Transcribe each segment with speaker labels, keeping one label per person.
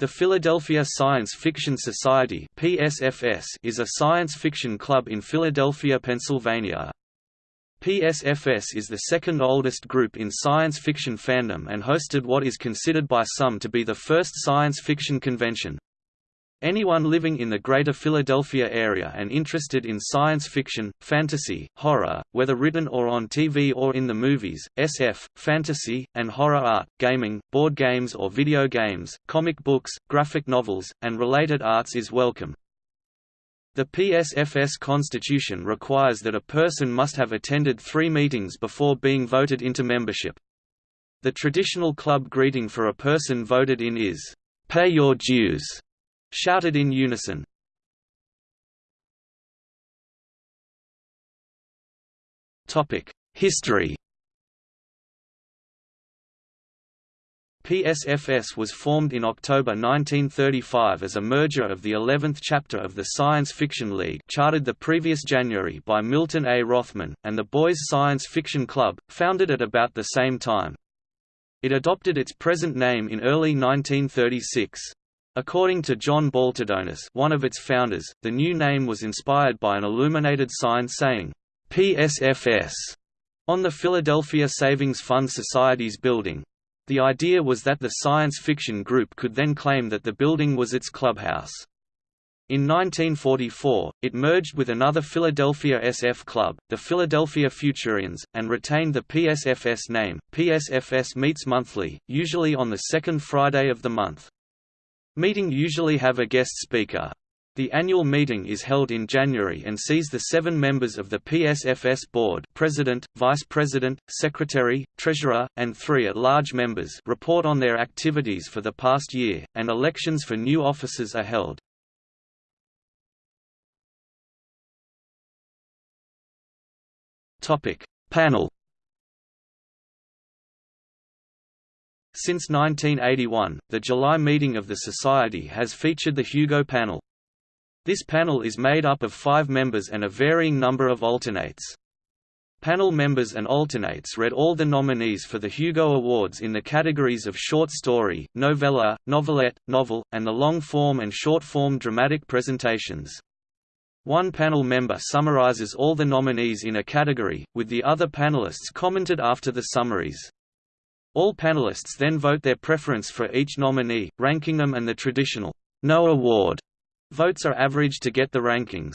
Speaker 1: The Philadelphia Science Fiction Society (PSFS) is a science fiction club in Philadelphia, Pennsylvania. PSFS is the second oldest group in science fiction fandom and hosted what is considered by some to be the first science fiction convention. Anyone living in the greater Philadelphia area and interested in science fiction, fantasy, horror, whether written or on TV or in the movies, SF, fantasy, and horror art, gaming, board games or video games, comic books, graphic novels, and related arts is welcome. The PSFS constitution requires that a person must have attended three meetings before being voted into membership. The traditional club greeting for a person voted in is, "'Pay your dues' shouted in unison. History PSFS was formed in October 1935 as a merger of the 11th chapter of the Science Fiction League chartered the previous January by Milton A. Rothman, and the Boys Science Fiction Club, founded at about the same time. It adopted its present name in early 1936. According to John Baltadonis one of its founders, the new name was inspired by an illuminated sign saying, PSFS, on the Philadelphia Savings Fund Society's building. The idea was that the science fiction group could then claim that the building was its clubhouse. In 1944, it merged with another Philadelphia SF club, the Philadelphia Futurians, and retained the PSFS name. PSFS meets monthly, usually on the second Friday of the month. Meeting usually have a guest speaker. The annual meeting is held in January and sees the seven members of the PSFS board president, vice president, secretary, treasurer, and three at-large members report on their activities for the past year, and elections for new officers are held. Panel Since 1981, the July meeting of the Society has featured the Hugo Panel. This panel is made up of five members and a varying number of alternates. Panel members and alternates read all the nominees for the Hugo Awards in the categories of short story, novella, novelette, novel, and the long-form and short-form dramatic presentations. One panel member summarizes all the nominees in a category, with the other panelists commented after the summaries. All panelists then vote their preference for each nominee, ranking them and the traditional no award votes are averaged to get the rankings.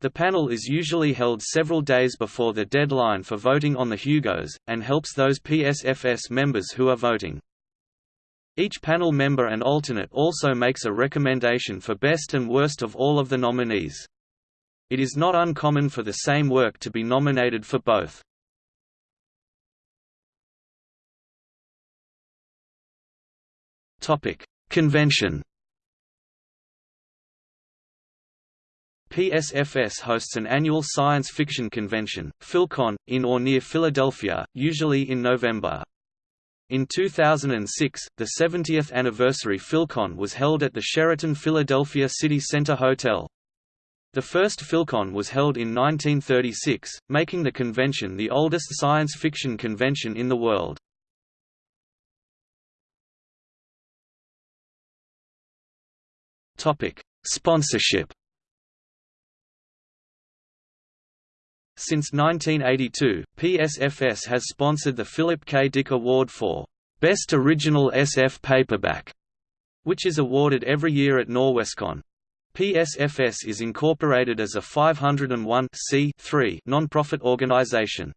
Speaker 1: The panel is usually held several days before the deadline for voting on the Hugos, and helps those PSFS members who are voting. Each panel member and alternate also makes a recommendation for best and worst of all of the nominees. It is not uncommon for the same work to be nominated for both. Convention. PSFS hosts an annual science fiction convention, PhilCon, in or near Philadelphia, usually in November. In 2006, the 70th anniversary PhilCon was held at the Sheraton Philadelphia City Center Hotel. The first PhilCon was held in 1936, making the convention the oldest science fiction convention in the world. Topic: Sponsorship. Since 1982, PSFS has sponsored the Philip K. Dick Award for Best Original SF Paperback, which is awarded every year at Norwescon. PSFS is incorporated as a 501 non-profit organization.